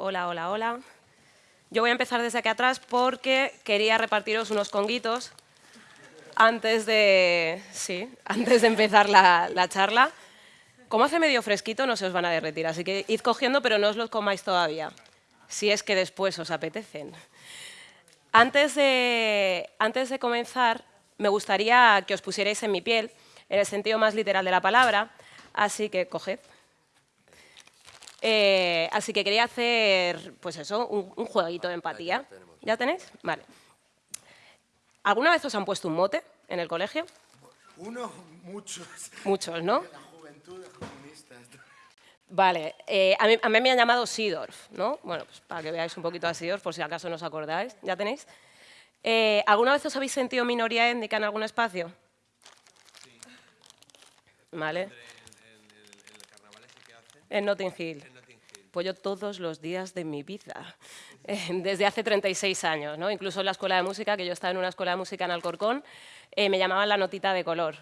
Hola, hola, hola. Yo voy a empezar desde aquí atrás porque quería repartiros unos conguitos antes de, sí, antes de empezar la, la charla. Como hace medio fresquito, no se os van a derretir, así que id cogiendo, pero no os los comáis todavía, si es que después os apetecen. Antes de, antes de comenzar, me gustaría que os pusierais en mi piel, en el sentido más literal de la palabra, así que coged. Eh, así que quería hacer, pues eso, un, un jueguito de empatía. ¿Ya tenéis? Vale. ¿Alguna vez os han puesto un mote en el colegio? Uno, muchos. Muchos, ¿no? La juventud de comunistas. Vale, eh, a, mí, a, mí, me han llamado Sidorf, ¿no? Bueno, pues para que veáis un poquito a Sidorf, por si acaso no os acordáis. ¿Ya tenéis? Eh, ¿Alguna vez os habéis sentido minoría étnica en algún espacio? Sí. Vale. En, en, en el carnaval ese que hace. En Notting Hill. En todos los días de mi vida, eh, desde hace 36 años, ¿no? Incluso en la escuela de música, que yo estaba en una escuela de música en Alcorcón, eh, me llamaban la notita de color.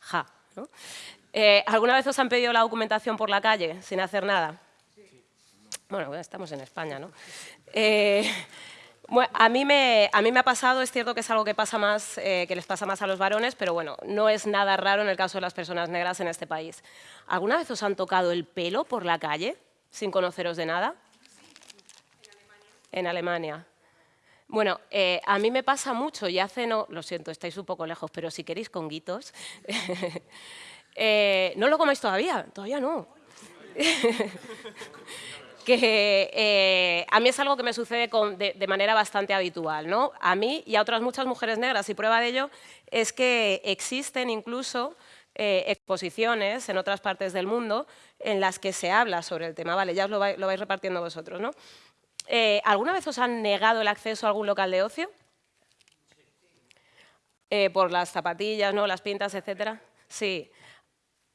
Ja, ¿no? Eh, ¿Alguna vez os han pedido la documentación por la calle sin hacer nada? Sí. Bueno, estamos en España, ¿no? A, mí me, a mí me ha pasado, es cierto que es algo que, pasa más, eh, que les pasa más a los varones, pero bueno, no es nada raro en el caso de las personas negras en este país. ¿Alguna vez os han tocado el pelo por la calle sin conoceros de nada? En Alemania. En Alemania. Bueno, eh, a mí me pasa mucho y hace no, lo siento, estáis un poco lejos, pero si queréis conguitos, eh, no lo comáis todavía, todavía no. que eh, a mí es algo que me sucede con, de, manera bastante habitual, ¿no? A mí y a otras muchas mujeres negras, y prueba de ello es que existen incluso eh, exposiciones en otras partes del mundo en las que se habla sobre el tema, vale, ya os lo vais, repartiendo vosotros, ¿no? Eh, ¿Alguna vez os han negado el acceso a algún local de ocio? Por las zapatillas, ¿no? las pintas, etcétera. Sí.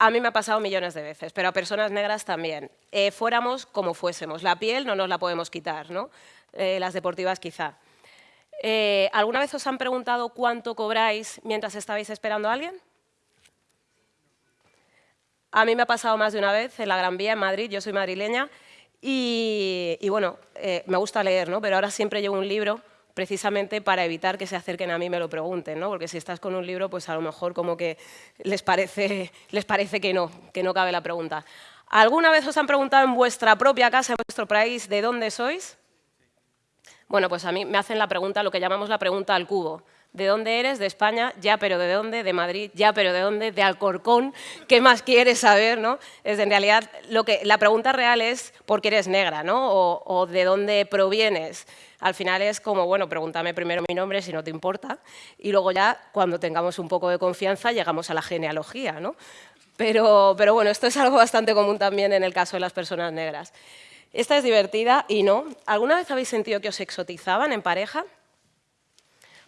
A mí me ha pasado millones de veces, pero a personas negras también. Eh, fuéramos como fuésemos. La piel no nos la podemos quitar, ¿no? Eh, las deportivas quizá. Eh, ¿Alguna vez os han preguntado cuánto cobráis mientras estabais esperando a alguien? A mí me ha pasado más de una vez en la Gran Vía, en Madrid, yo soy madrileña, y, y bueno, me gusta leer, ¿no? pero ahora siempre llevo un libro precisamente para evitar que se acerquen a mí y me lo pregunten, ¿no? porque si estás con un libro, pues a lo mejor como que les parece, les parece que no, que no cabe la pregunta. ¿Alguna vez os han preguntado en vuestra propia casa, en vuestro país, de dónde sois? Bueno, pues a mí me hacen la pregunta, lo que llamamos la pregunta al cubo. ¿De dónde eres? De España, ya, pero ¿de dónde? De Madrid, ya, pero ¿de dónde? De Alcorcón, ¿qué más quieres saber? ¿no? Es, en realidad, lo que, la pregunta real es ¿por qué eres negra? ¿no? O, ¿de dónde provienes? Al final es como, bueno, pregúntame primero mi nombre si no te importa, y luego ya, cuando tengamos un poco de confianza, llegamos a la genealogía. ¿no? Pero, pero bueno, esto es algo bastante común también en el caso de las personas negras. Esta es divertida y no. ¿Alguna vez habéis sentido que os exotizaban en pareja?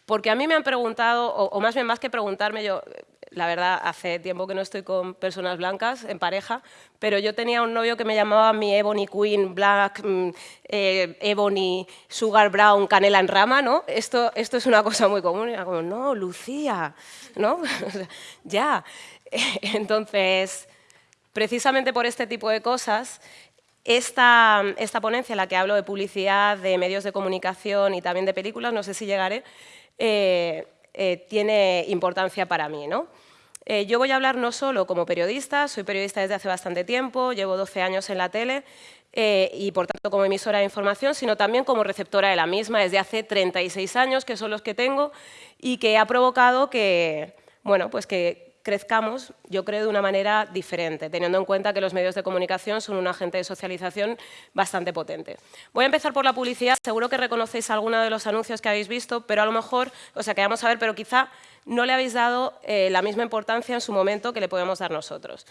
Porque a mí me han preguntado, o, más bien más que preguntarme, yo, la verdad, hace tiempo que no estoy con personas blancas en pareja, pero yo tenía un novio que me llamaba mi Ebony Queen, Black, mm, eh, Ebony, Sugar Brown, Canela en rama, ¿no? Esto, esto es una cosa muy común. Era como, no, Lucía, ¿no? ya. Entonces, precisamente por este tipo de cosas, esta, esta ponencia en la que hablo de publicidad, de medios de comunicación y también de películas, no sé si llegaré, eh, eh, tiene importancia para mí. ¿no? Eh, yo voy a hablar no solo como periodista, soy periodista desde hace bastante tiempo, llevo 12 años en la tele eh, y por tanto como emisora de información, sino también como receptora de la misma desde hace 36 años, que son los que tengo, y que ha provocado que, bueno, pues que crezcamos, yo creo, de una manera diferente, teniendo en cuenta que los medios de comunicación son un agente de socialización bastante potente. Voy a empezar por la publicidad. Seguro que reconocéis alguno de los anuncios que habéis visto, pero a lo mejor, o sea, que vamos a ver, pero quizá no le habéis dado eh, la misma importancia en su momento que le podemos dar nosotros.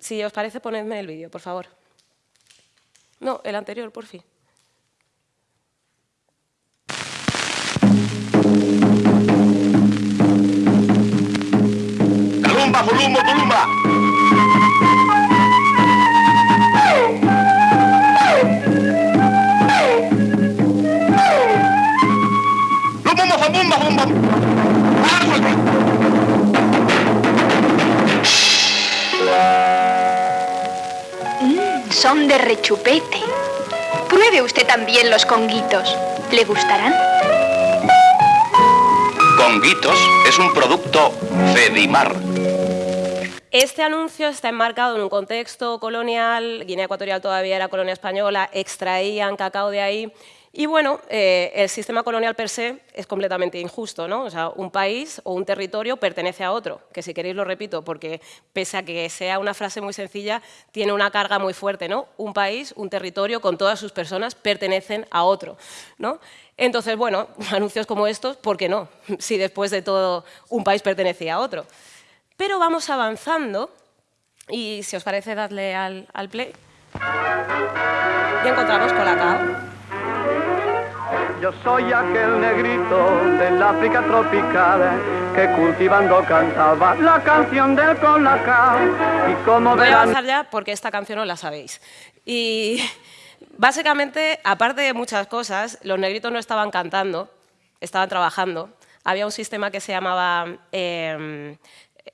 Si os parece, ponedme el vídeo, por favor. No, el anterior, por fin. Tulumba, Tulumba, Tulumba. Lumumba, Fabumba, Bumba. Mm, son de rechupete. Pruebe usted también los conguitos. ¿Le gustarán? Conguitos es un producto Fedimar. Este anuncio está enmarcado en un contexto colonial, Guinea Ecuatorial todavía era colonia española, extraían cacao de ahí, y bueno, eh, el sistema colonial per se es completamente injusto, ¿no? O sea, un país o un territorio pertenece a otro, que si queréis lo repito, porque pese a que sea una frase muy sencilla, tiene una carga muy fuerte, ¿no? Un país, un territorio, con todas sus personas, pertenecen a otro, ¿no? Entonces, bueno, anuncios como estos, ¿por qué no? Si después de todo un país pertenecía a otro. Pero vamos avanzando, y si os parece, darle al, al play, y encontramos Colacao. Yo soy aquel negrito del África tropical que cultivando cantaba la canción del colacao y como Voy a avanzar ya porque esta canción no la sabéis. Y básicamente, aparte de muchas cosas, los negritos no estaban cantando, estaban trabajando. Había un sistema que se llamaba eh,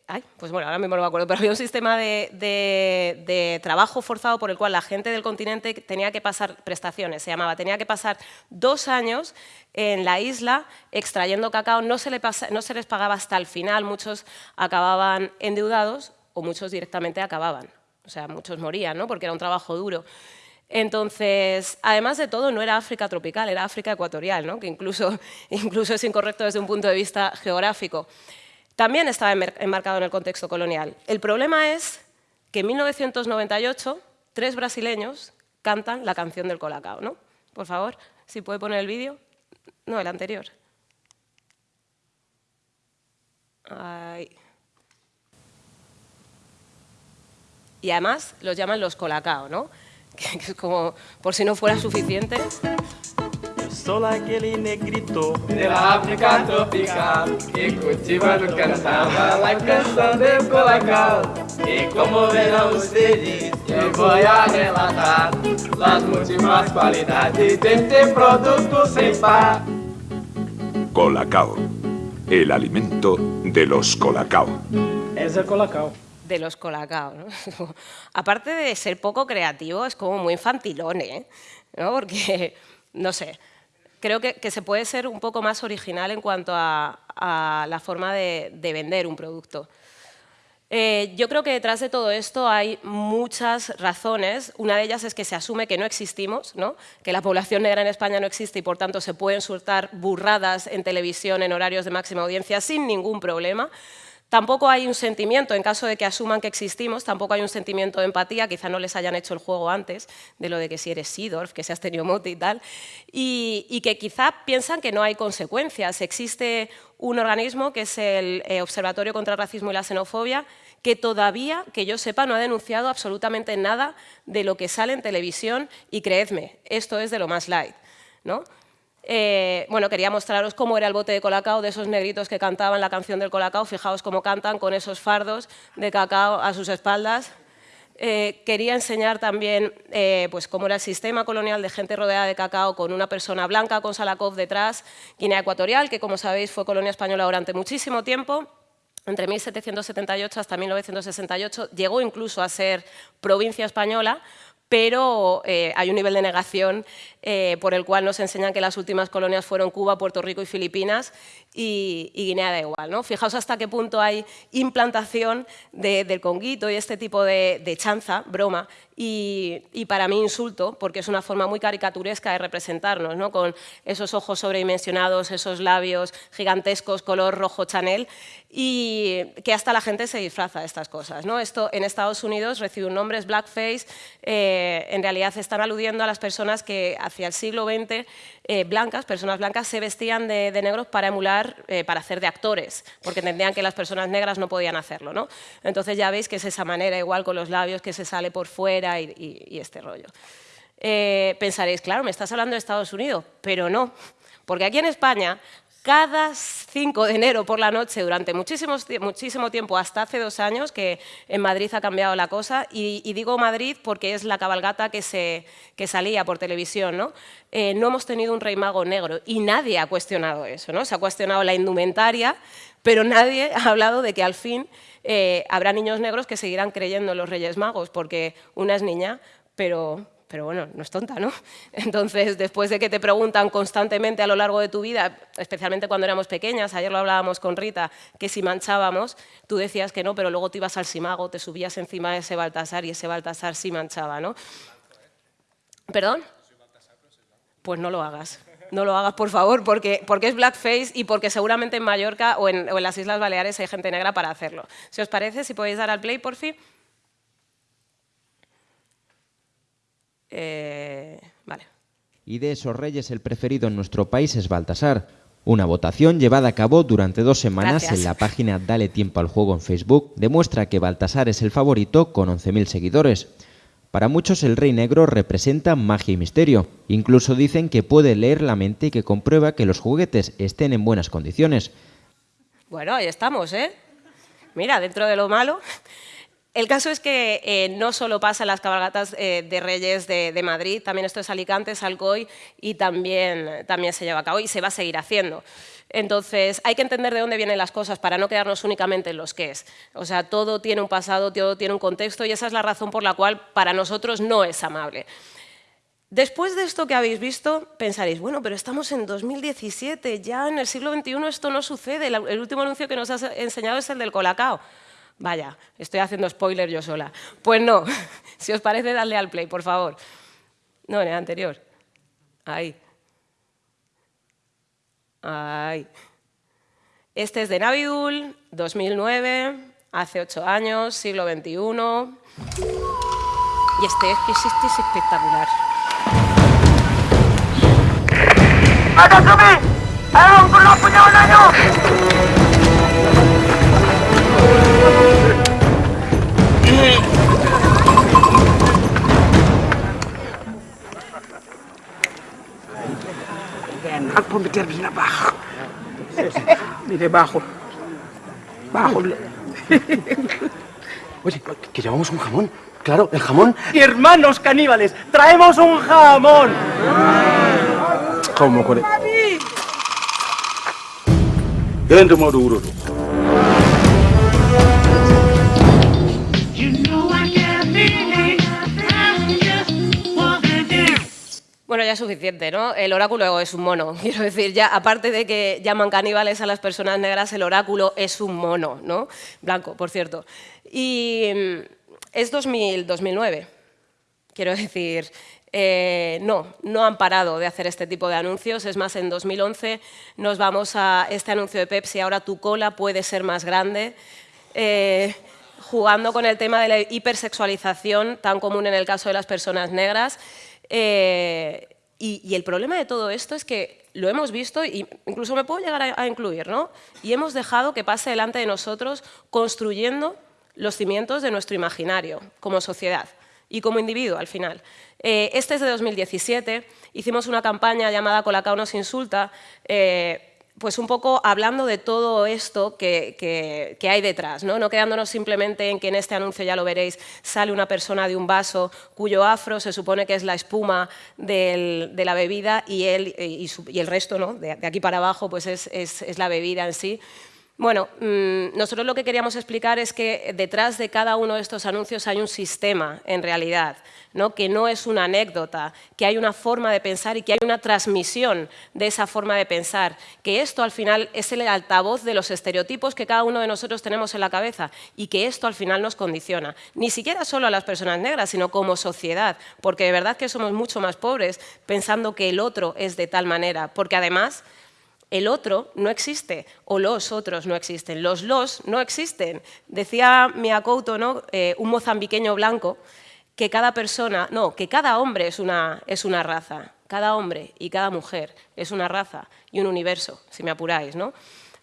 ay, pues bueno, ahora mismo no me acuerdo, pero había un sistema de, de, de, trabajo forzado por el cual la gente del continente tenía que pasar prestaciones, se llamaba, tenía que pasar dos años en la isla extrayendo cacao, no se, le pasa, no se les pagaba hasta el final, muchos acababan endeudados o muchos directamente acababan, o sea, muchos morían, ¿no? porque era un trabajo duro. Entonces, además de todo, no era África tropical, era África ecuatorial, ¿no? que incluso, incluso es incorrecto desde un punto de vista geográfico también estaba enmarcado en el contexto colonial. El problema es que en 1998 tres brasileños cantan la canción del Colacao. ¿no? Por favor, si puede poner el vídeo. No, el anterior. Ay. Y además los llaman los Colacao, ¿no? que es como, por si no fuera suficiente, Sou aquele negrito de la África tropical que cultivando cantaba la canción del colacao. Y como verán ustedes, yo voy a relatar las múltiples cualidades de este producto sin par. Colacao, el alimento de los colacao. Es el colacao. De los colacao, ¿no? Aparte de ser poco creativo, es como muy infantilón, ¿eh? ¿No? Porque, no sé, creo que, que, se puede ser un poco más original en cuanto a, a la forma de, de, vender un producto. Eh, yo creo que detrás de todo esto hay muchas razones. Una de ellas es que se asume que no existimos, ¿no? que la población negra en España no existe y por tanto se pueden soltar burradas en televisión en horarios de máxima audiencia sin ningún problema. Tampoco hay un sentimiento, en caso de que asuman que existimos, tampoco hay un sentimiento de empatía, quizá no les hayan hecho el juego antes, de lo de que si eres Sidorf, que seas tenido mote y tal, y, y, que quizá piensan que no hay consecuencias. Existe un organismo que es el eh, Observatorio contra el Racismo y la Xenofobia, que todavía, que yo sepa, no ha denunciado absolutamente nada de lo que sale en televisión y creedme, esto es de lo más light. ¿no? Eh, bueno, quería mostraros cómo era el bote de colacao de esos negritos que cantaban la canción del colacao. Fijaos cómo cantan con esos fardos de cacao a sus espaldas. Eh, quería enseñar también eh, pues cómo era el sistema colonial de gente rodeada de cacao con una persona blanca con Salakov detrás, Guinea Ecuatorial, que como sabéis fue colonia española durante muchísimo tiempo, entre 1778 hasta 1968, llegó incluso a ser provincia española, pero eh, hay un nivel de negación eh, por el cual nos enseñan que las últimas colonias fueron Cuba, Puerto Rico y Filipinas y, Guinea da igual. ¿no? Fijaos hasta qué punto hay implantación de, del conguito y este tipo de, de chanza, broma, y, y, para mí insulto, porque es una forma muy caricaturesca de representarnos, ¿no? con esos ojos sobredimensionados, esos labios gigantescos, color rojo Chanel, y que hasta la gente se disfraza de estas cosas. ¿no? Esto en Estados Unidos recibe un nombre, es blackface, eh, en realidad están aludiendo a las personas que hacia el siglo XX, eh, blancas, personas blancas, se vestían de, de negros para emular, eh, para hacer de actores, porque entendían que las personas negras no podían hacerlo. ¿no? Entonces ya veis que es esa manera, igual con los labios, que se sale por fuera, y, este rollo. Eh, pensaréis, claro, me estás hablando de Estados Unidos, pero no, porque aquí en España cada 5 de enero por la noche durante muchísimo, tiempo, hasta hace dos años, que en Madrid ha cambiado la cosa, y, y digo Madrid porque es la cabalgata que, se, que salía por televisión, ¿no? Eh, no hemos tenido un rey mago negro y nadie ha cuestionado eso, ¿no? Se ha cuestionado la indumentaria, pero nadie ha hablado de que al fin eh, habrá niños negros que seguirán creyendo en los reyes magos, porque una es niña, pero, pero bueno, no es tonta, ¿no? Entonces, después de que te preguntan constantemente a lo largo de tu vida, especialmente cuando éramos pequeñas, ayer lo hablábamos con Rita, que si manchábamos, tú decías que no, pero luego te ibas al Simago, te subías encima de ese Baltasar y ese Baltasar sí manchaba, ¿no? ¿Perdón? Pues no lo hagas. No lo hagas, por favor, porque, porque es blackface y porque seguramente en Mallorca o en, o en las Islas Baleares hay gente negra para hacerlo. Si os parece, si podéis dar al play, por fin. Eh, vale. Y de esos reyes el preferido en nuestro país es Baltasar. Una votación llevada a cabo durante dos semanas Gracias. en la página Dale Tiempo al Juego en Facebook demuestra que Baltasar es el favorito con 11.000 seguidores. Para muchos el rey negro representa magia y misterio. Incluso dicen que puede leer la mente y que comprueba que los juguetes estén en buenas condiciones. Bueno, ahí estamos, ¿eh? Mira, dentro de lo malo. El caso es que eh, no solo pasa en las cabalgatas eh, de Reyes de, Madrid, también esto es Alicante, es Alcoy y también, también se lleva a cabo y se va a seguir haciendo. Entonces, hay que entender de dónde vienen las cosas para no quedarnos únicamente en los qué es. O sea, todo tiene un pasado, todo tiene un contexto y esa es la razón por la cual para nosotros no es amable. Después de esto que habéis visto, pensaréis, bueno, pero estamos en 2017, ya en el siglo XXI esto no sucede, el último anuncio que nos has enseñado es el del Colacao. Vaya, estoy haciendo spoiler yo sola. Pues no, si os parece, dadle al play, por favor. No, en el anterior. Ahí. Ahí. Este es de Navidul, 2009, hace ocho años, siglo XXI. Y este es que este es espectacular. Al por meter bien abajo. Mire, bajo. Bajo. Oye, que llevamos un jamón. Claro, el jamón. Hermanos caníbales, traemos un jamón. ¿Cómo con Dentro Maduro. Bueno, suficiente, ¿no? El oráculo es un mono. Quiero decir, ya aparte de que llaman caníbales a las personas negras, el oráculo es un mono, ¿no? Blanco, por cierto. Y mm, es 2000, 2009. Quiero decir, eh, no, no han parado de hacer este tipo de anuncios. Es más, en 2011 nos vamos a este anuncio de Pepsi, ahora tu cola puede ser más grande. Eh, jugando con el tema de la hipersexualización tan común en el caso de las personas negras. Eh, y, el problema de todo esto es que lo hemos visto, y incluso me puedo llegar a, a, incluir, ¿no? y hemos dejado que pase delante de nosotros construyendo los cimientos de nuestro imaginario como sociedad y como individuo al final. Eh, este es de 2017, hicimos una campaña llamada Colacao nos insulta, eh, pues un poco hablando de todo esto que, que, hay detrás, ¿no? no quedándonos simplemente en que en este anuncio, ya lo veréis, sale una persona de un vaso cuyo afro se supone que es la espuma de la bebida y, él, y, el resto, ¿no? de, de, aquí para abajo, pues es, es, es la bebida en sí. Bueno, mmm, nosotros lo que queríamos explicar es que detrás de cada uno de estos anuncios hay un sistema, en realidad, ¿no? que no es una anécdota, que hay una forma de pensar y que hay una transmisión de esa forma de pensar, que esto al final es el altavoz de los estereotipos que cada uno de nosotros tenemos en la cabeza y que esto al final nos condiciona, ni siquiera solo a las personas negras, sino como sociedad, porque de verdad que somos mucho más pobres pensando que el otro es de tal manera, porque además el otro no existe o los otros no existen. Los los no existen. Decía Miyakoto, ¿no? Eh, un mozambiqueño blanco, que cada persona, no, que cada hombre es una, es una raza. Cada hombre y cada mujer es una raza y un universo, si me apuráis, ¿no?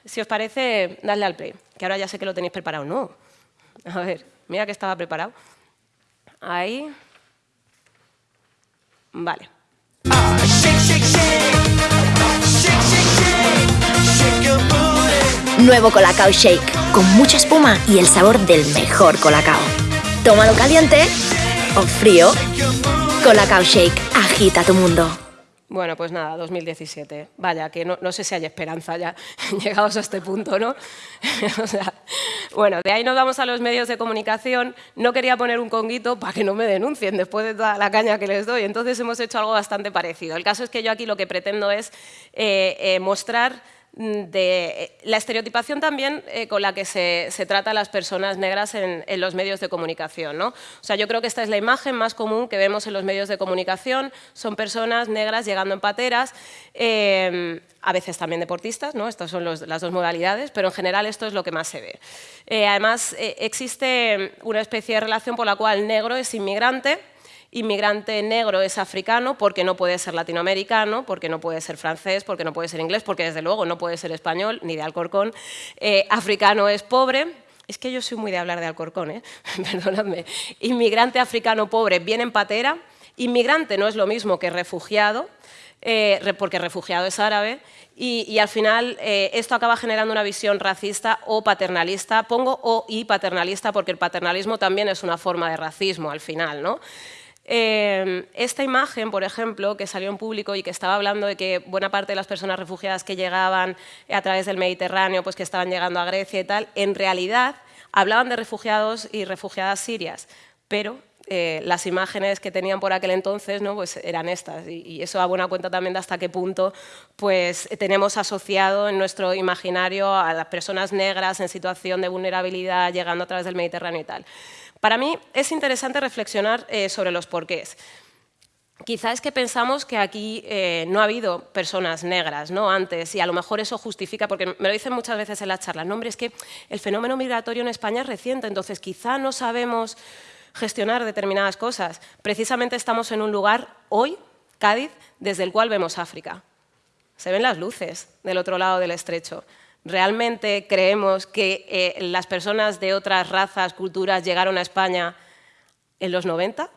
Si os parece, dadle al play, que ahora ya sé que lo tenéis preparado. No. A ver, mira que estaba preparado. Ahí. Vale. Nuevo Colacao Shake, con mucha espuma y el sabor del mejor Colacao. Tómalo caliente o frío. Colacao Shake, agita tu mundo. Bueno, pues nada, 2017. Vaya, que no, no sé si hay esperanza ya llegados a este punto, ¿no? o sea, Bueno, de ahí nos vamos a los medios de comunicación. No quería poner un conguito para que no me denuncien después de toda la caña que les doy. Entonces hemos hecho algo bastante parecido. El caso es que yo aquí lo que pretendo es eh, eh, mostrar de eh, la estereotipación también eh, con la que se, trata a las personas negras en, los medios de comunicación. ¿no? O sea, yo creo que esta es la imagen más común que vemos en los medios de comunicación, son personas negras llegando en pateras, em, a veces también deportistas, ¿no? estas son las dos modalidades, pero en general esto es lo que más se ve. Eh, además, existe una especie de relación por la cual negro es inmigrante, inmigrante negro es africano porque no puede ser latinoamericano, porque no puede ser francés, porque no puede ser inglés, porque desde luego no puede ser español, ni de Alcorcón. Eh, africano es pobre, es que yo soy muy de hablar de Alcorcón, ¿eh? perdónadme. Inmigrante africano pobre viene en patera, inmigrante no es lo mismo que refugiado, eh, porque refugiado es árabe, y, al final esto acaba generando una visión racista o paternalista. Pongo o y paternalista porque el paternalismo también es una forma de racismo al final. ¿no? Em, esta imagen, por ejemplo, que salió en público y que estaba hablando de que buena parte de las personas refugiadas que llegaban a través del Mediterráneo, pues que estaban llegando a Grecia y tal, en realidad hablaban de refugiados y refugiadas sirias, pero eh, las imágenes que tenían por aquel entonces ¿no? pues eran estas y, eso da buena cuenta también de hasta qué punto pues, tenemos asociado en nuestro imaginario a las personas negras en situación de vulnerabilidad llegando a través del Mediterráneo y tal. Para mí es interesante reflexionar eh, sobre los porqués. Quizá es que pensamos que aquí eh, no ha habido personas negras ¿no? antes y a lo mejor eso justifica, porque me lo dicen muchas veces en las charlas, no, hombre, es que el fenómeno migratorio en España es reciente, entonces quizá no sabemos gestionar determinadas cosas. Precisamente estamos en un lugar hoy, Cádiz, desde el cual vemos África. Se ven las luces del otro lado del estrecho. ¿Realmente creemos que eh, las personas de otras razas, culturas, llegaron a España en los 90,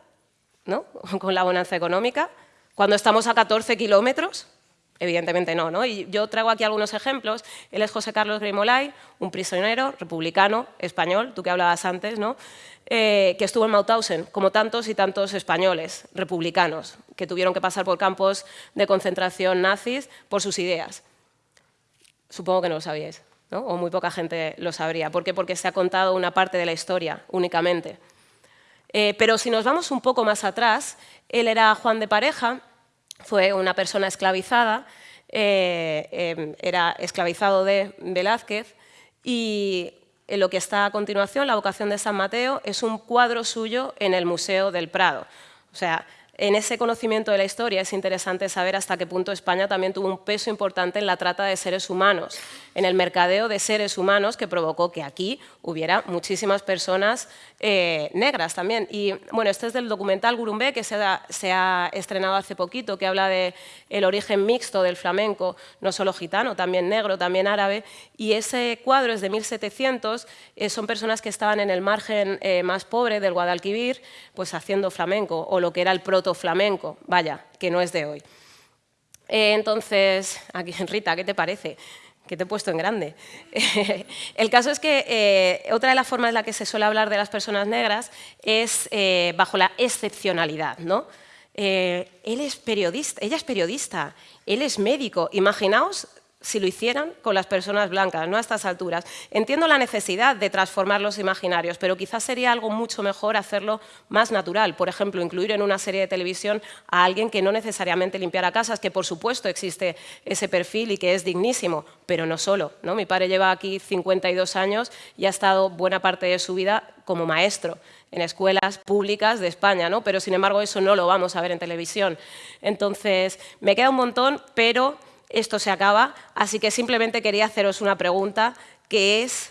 ¿no? con la bonanza económica? Cuando estamos a 14 kilómetros, evidentemente no, no. Y yo traigo aquí algunos ejemplos. Él es José Carlos Grimolay, un prisionero republicano español, tú que hablabas antes, ¿no? Eh, que estuvo en Mauthausen, como tantos y tantos españoles republicanos, que tuvieron que pasar por campos de concentración nazis por sus ideas. Supongo que no lo sabíais, ¿no? o muy poca gente lo sabría. ¿Por qué? Porque se ha contado una parte de la historia únicamente. Eh, pero si nos vamos un poco más atrás, él era Juan de Pareja, fue una persona esclavizada, eh, em, era esclavizado de Velázquez y en lo que está a continuación, La vocación de San Mateo, es un cuadro suyo en el Museo del Prado. O sea, en ese conocimiento de la historia es interesante saber hasta qué punto España también tuvo un peso importante en la trata de seres humanos, en el mercadeo de seres humanos que provocó que aquí hubiera muchísimas personas eh, negras también. Y bueno, este es del documental Gurumbé que se ha, estrenado hace poquito, que habla del el origen mixto del flamenco, no solo gitano, también negro, también árabe. Y ese cuadro es de 1700, eh, son personas que estaban en el margen eh, más pobre del Guadalquivir, pues haciendo flamenco, o lo que era el proto flamenco, vaya, que no es de hoy. Eh, entonces, aquí, Rita, ¿qué te parece? que te he puesto en grande. el caso es que eh, otra de las formas en la que se suele hablar de las personas negras es eh, bajo la excepcionalidad. ¿no? él es periodista, ella es periodista, él es médico. Imaginaos si lo hicieran con las personas blancas, no a estas alturas. Entiendo la necesidad de transformar los imaginarios, pero quizás sería algo mucho mejor hacerlo más natural. Por ejemplo, incluir en una serie de televisión a alguien que no necesariamente limpiara casas, que por supuesto existe ese perfil y que es dignísimo, pero no solo. ¿no? Mi padre lleva aquí 52 años y ha estado buena parte de su vida como maestro en escuelas públicas de España, ¿no? pero sin embargo eso no lo vamos a ver en televisión. Entonces, me queda un montón, pero esto se acaba, así que simplemente quería haceros una pregunta que es,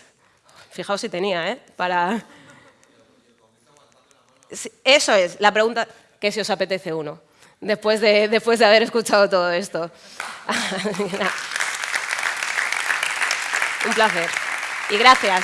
fijaos si tenía, ¿eh? Para... Eso es, la pregunta que si os apetece uno, después de, después de haber escuchado todo esto. Un placer. Y gracias.